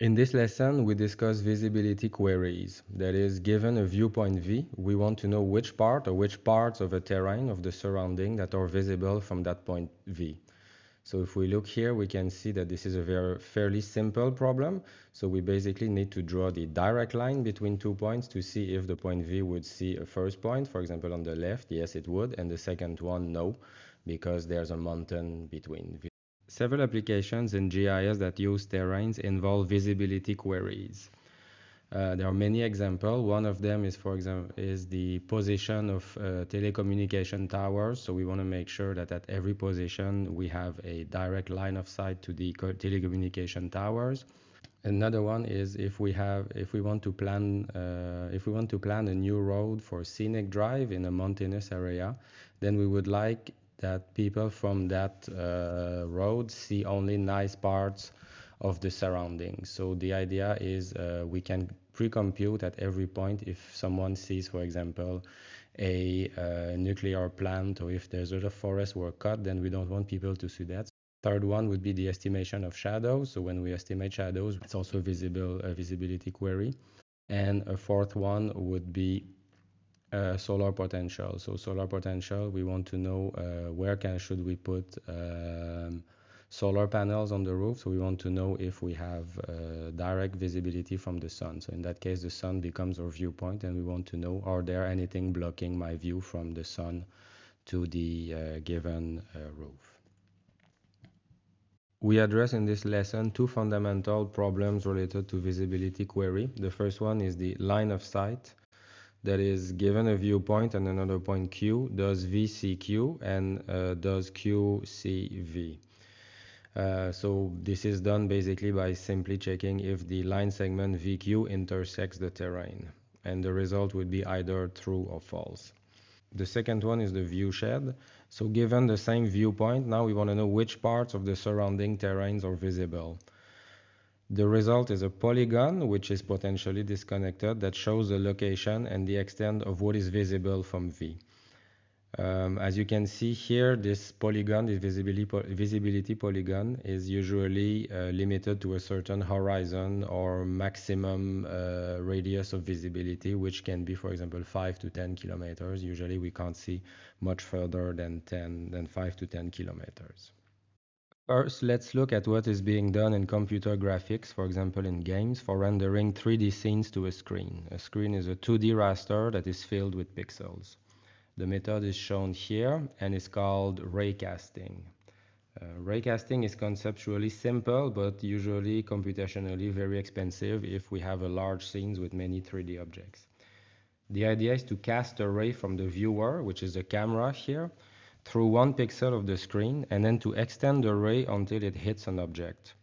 In this lesson, we discuss visibility queries. That is, given a viewpoint V, we want to know which part or which parts of a terrain of the surrounding that are visible from that point V. So if we look here, we can see that this is a very fairly simple problem. So we basically need to draw the direct line between two points to see if the point V would see a first point, for example, on the left, yes, it would, and the second one, no, because there's a mountain between Several applications in GIS that use terrains involve visibility queries. Uh, there are many examples. One of them is, for example, is the position of uh, telecommunication towers. So we want to make sure that at every position we have a direct line of sight to the telecommunication towers. Another one is if we have, if we want to plan, uh, if we want to plan a new road for scenic drive in a mountainous area, then we would like that people from that uh, road see only nice parts of the surroundings. So the idea is uh, we can pre-compute at every point if someone sees, for example, a uh, nuclear plant or if there's a forest were cut, then we don't want people to see that. Third one would be the estimation of shadows. So when we estimate shadows, it's also visible a visibility query. And a fourth one would be uh, solar potential. So solar potential, we want to know uh, where can should we put um, solar panels on the roof. So we want to know if we have uh, direct visibility from the sun. So in that case, the sun becomes our viewpoint, and we want to know are there anything blocking my view from the sun to the uh, given uh, roof. We address in this lesson two fundamental problems related to visibility query. The first one is the line of sight that is given a viewpoint and another point Q, does V see Q and uh, does Q see V. Uh, so this is done basically by simply checking if the line segment VQ intersects the terrain and the result would be either true or false. The second one is the view shed. So given the same viewpoint, now we want to know which parts of the surrounding terrains are visible. The result is a polygon, which is potentially disconnected, that shows the location and the extent of what is visible from V. Um, as you can see here, this polygon, this visibility, visibility polygon, is usually uh, limited to a certain horizon or maximum uh, radius of visibility, which can be, for example, 5 to 10 kilometers. Usually we can't see much further than 10, than 5 to 10 kilometers. First, let's look at what is being done in computer graphics, for example in games, for rendering 3D scenes to a screen. A screen is a 2D raster that is filled with pixels. The method is shown here and is called raycasting. Uh, raycasting is conceptually simple, but usually computationally very expensive if we have a large scenes with many 3D objects. The idea is to cast a ray from the viewer, which is the camera here, through one pixel of the screen and then to extend the ray until it hits an object.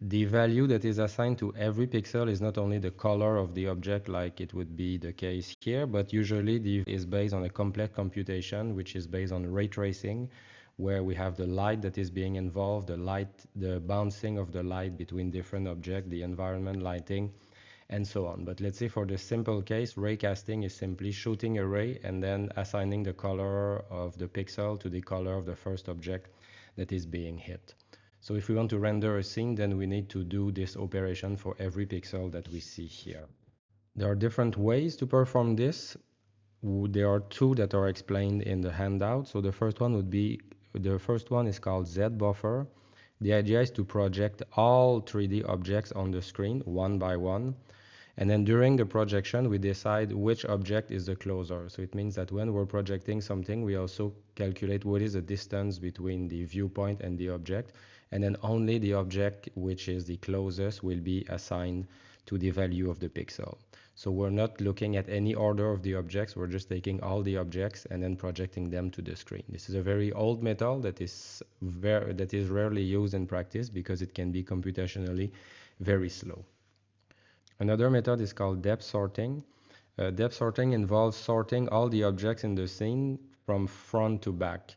The value that is assigned to every pixel is not only the color of the object like it would be the case here, but usually the is based on a complex computation which is based on ray tracing where we have the light that is being involved, the light, the bouncing of the light between different objects, the environment lighting, and so on. But let's say for the simple case, raycasting is simply shooting a ray and then assigning the color of the pixel to the color of the first object that is being hit. So if we want to render a scene, then we need to do this operation for every pixel that we see here. There are different ways to perform this. There are two that are explained in the handout. So the first one would be, the first one is called Z buffer. The idea is to project all 3D objects on the screen one by one and then during the projection, we decide which object is the closer. So it means that when we're projecting something, we also calculate what is the distance between the viewpoint and the object. And then only the object which is the closest will be assigned to the value of the pixel. So we're not looking at any order of the objects, we're just taking all the objects and then projecting them to the screen. This is a very old method that is, very, that is rarely used in practice because it can be computationally very slow. Another method is called depth sorting. Uh, depth sorting involves sorting all the objects in the scene from front to back.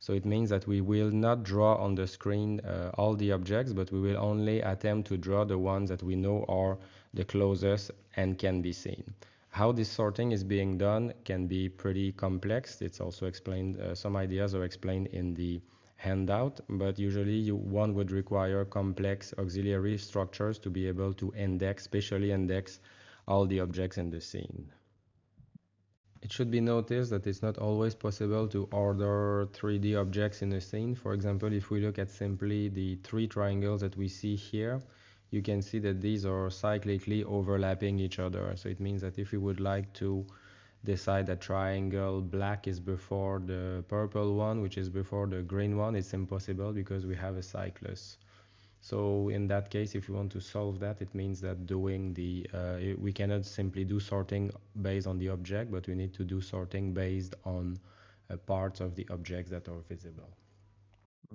So it means that we will not draw on the screen uh, all the objects, but we will only attempt to draw the ones that we know are the closest and can be seen. How this sorting is being done can be pretty complex. It's also explained, uh, some ideas are explained in the handout, but usually you, one would require complex auxiliary structures to be able to index, spatially index all the objects in the scene. It should be noticed that it's not always possible to order 3D objects in a scene. For example, if we look at simply the three triangles that we see here, you can see that these are cyclically overlapping each other. So it means that if we would like to decide that triangle black is before the purple one, which is before the green one, it's impossible because we have a cyclus. So in that case, if you want to solve that, it means that doing the, uh, we cannot simply do sorting based on the object, but we need to do sorting based on uh, parts of the objects that are visible.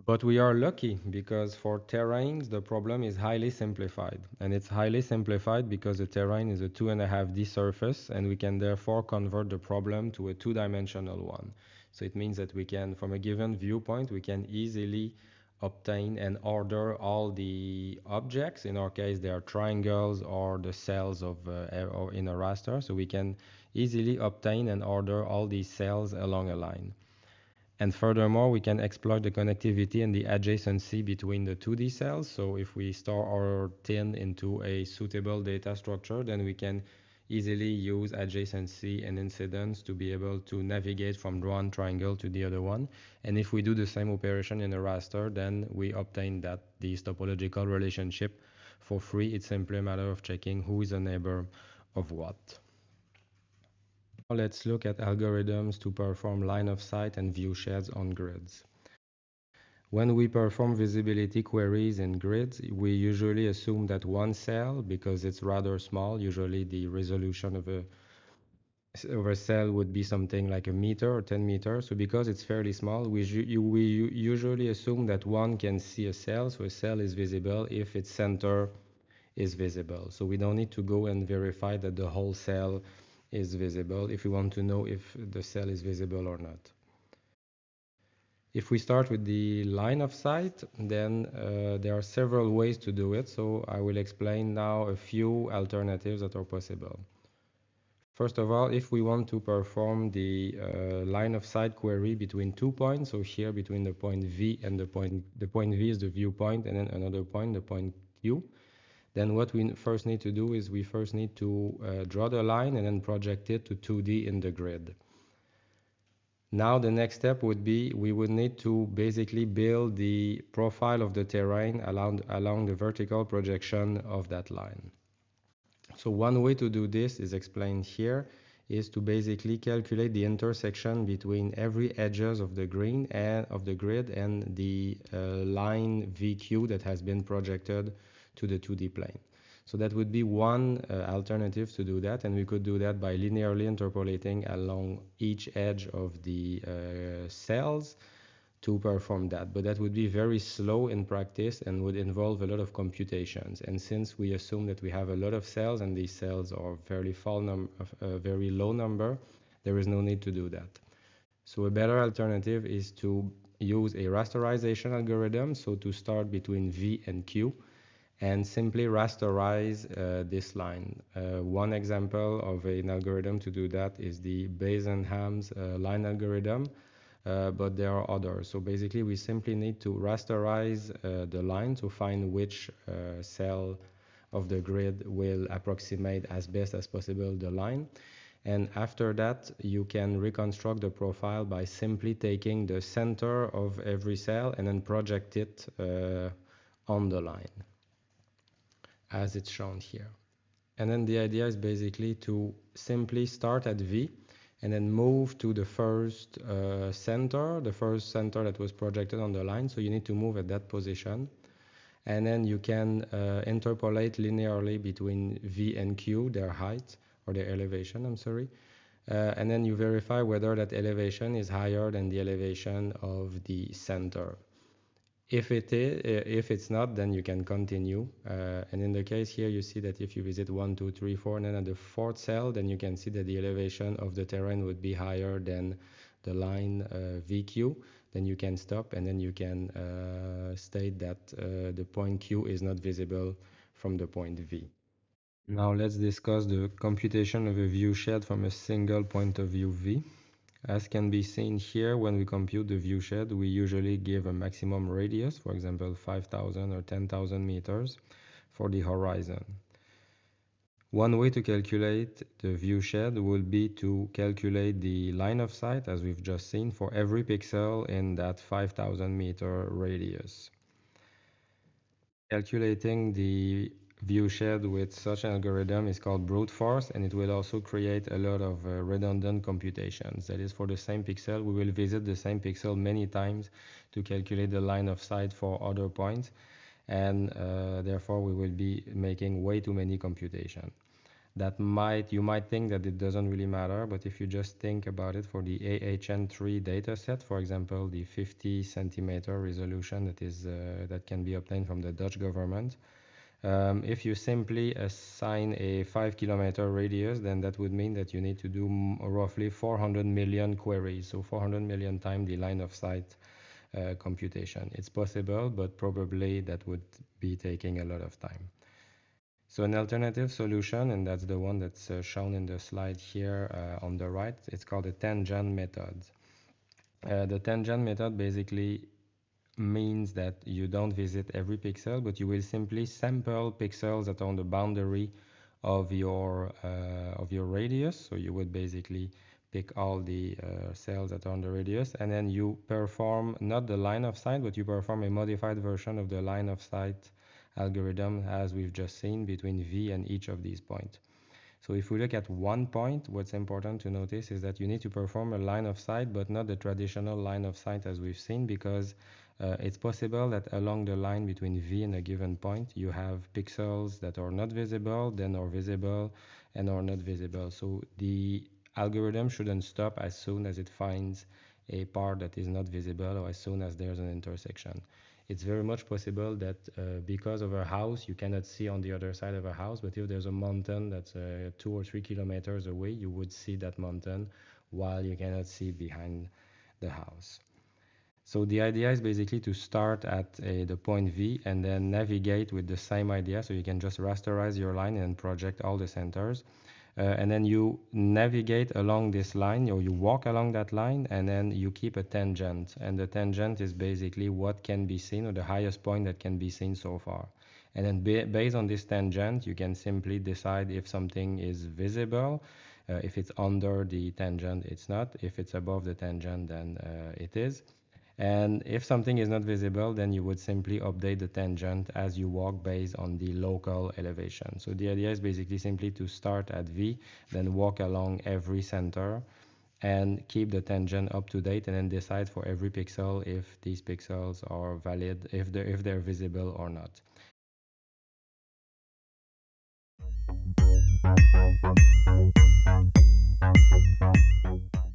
But we are lucky because for terrains, the problem is highly simplified. And it's highly simplified because the terrain is a two and a half D surface and we can therefore convert the problem to a two-dimensional one. So it means that we can, from a given viewpoint, we can easily obtain and order all the objects. In our case, they are triangles or the cells of uh, or in a raster. So we can easily obtain and order all these cells along a line. And furthermore, we can exploit the connectivity and the adjacency between the 2D cells. So if we store our TIN into a suitable data structure, then we can easily use adjacency and incidence to be able to navigate from one triangle to the other one. And if we do the same operation in a raster, then we obtain that this topological relationship for free. It's simply a matter of checking who is a neighbor of what. Now let's look at algorithms to perform line of sight and view sheds on grids. When we perform visibility queries in grids, we usually assume that one cell, because it's rather small, usually the resolution of a, of a cell would be something like a meter or 10 meters. So because it's fairly small, we, we usually assume that one can see a cell, so a cell is visible if its center is visible. So we don't need to go and verify that the whole cell is visible if we want to know if the cell is visible or not. If we start with the line of sight, then uh, there are several ways to do it. So I will explain now a few alternatives that are possible. First of all, if we want to perform the uh, line of sight query between two points, so here between the point V and the point, the point V is the viewpoint, and then another point, the point Q, then what we first need to do is we first need to uh, draw the line and then project it to 2D in the grid. Now the next step would be we would need to basically build the profile of the terrain along, along the vertical projection of that line. So one way to do this is explained here is to basically calculate the intersection between every edges of the green and of the grid and the uh, line VQ that has been projected to the 2D plane. So that would be one uh, alternative to do that, and we could do that by linearly interpolating along each edge of the uh, cells to perform that. But that would be very slow in practice and would involve a lot of computations. And since we assume that we have a lot of cells and these cells are fairly num a very low number, there is no need to do that. So a better alternative is to use a rasterization algorithm. So to start between V and Q and simply rasterize uh, this line. Uh, one example of an algorithm to do that is the Bresenham's uh, line algorithm, uh, but there are others. So basically, we simply need to rasterize uh, the line to find which uh, cell of the grid will approximate as best as possible the line. And after that, you can reconstruct the profile by simply taking the center of every cell and then project it on the line as it's shown here. And then the idea is basically to simply start at V and then move to the first uh, center, the first center that was projected on the line. So you need to move at that position. And then you can uh, interpolate linearly between V and Q, their height or their elevation, I'm sorry. Uh, and then you verify whether that elevation is higher than the elevation of the center. If it is, if it's not, then you can continue. Uh, and in the case here, you see that if you visit one, two, three, four, and then at the fourth cell, then you can see that the elevation of the terrain would be higher than the line uh, VQ. Then you can stop, and then you can uh, state that uh, the point Q is not visible from the point V. Now let's discuss the computation of a view shed from a single point of view V. As can be seen here, when we compute the viewshed, we usually give a maximum radius, for example 5000 or 10,000 meters, for the horizon. One way to calculate the viewshed will be to calculate the line of sight, as we've just seen, for every pixel in that 5000 meter radius. Calculating the view shed with such an algorithm is called brute force and it will also create a lot of uh, redundant computations. That is for the same pixel, we will visit the same pixel many times to calculate the line of sight for other points and uh, therefore we will be making way too many computations that might you might think that it doesn't really matter but if you just think about it for the AHN3 dataset for example the 50 centimeter resolution that is uh, that can be obtained from the Dutch government um, if you simply assign a 5 kilometer radius then that would mean that you need to do roughly 400 million queries. So 400 million times the line of sight uh, computation. It's possible but probably that would be taking a lot of time. So an alternative solution, and that's the one that's uh, shown in the slide here uh, on the right, it's called the tangent method. Uh, the tangent method basically means that you don't visit every pixel, but you will simply sample pixels that are on the boundary of your uh, of your radius. So you would basically pick all the uh, cells that are on the radius, and then you perform not the line of sight, but you perform a modified version of the line of sight algorithm as we've just seen between V and each of these points. So if we look at one point, what's important to notice is that you need to perform a line of sight, but not the traditional line of sight as we've seen, because uh, it's possible that along the line between V and a given point, you have pixels that are not visible, then are visible, and are not visible. So the algorithm shouldn't stop as soon as it finds a part that is not visible or as soon as there's an intersection it's very much possible that uh, because of a house you cannot see on the other side of a house but if there's a mountain that's uh, two or three kilometers away you would see that mountain while you cannot see behind the house so the idea is basically to start at uh, the point V and then navigate with the same idea. So you can just rasterize your line and project all the centers. Uh, and then you navigate along this line or you walk along that line and then you keep a tangent. And the tangent is basically what can be seen or the highest point that can be seen so far. And then based on this tangent you can simply decide if something is visible. Uh, if it's under the tangent it's not. If it's above the tangent then uh, it is and if something is not visible, then you would simply update the tangent as you walk based on the local elevation. So the idea is basically simply to start at V, then walk along every center and keep the tangent up to date and then decide for every pixel if these pixels are valid, if they're, if they're visible or not.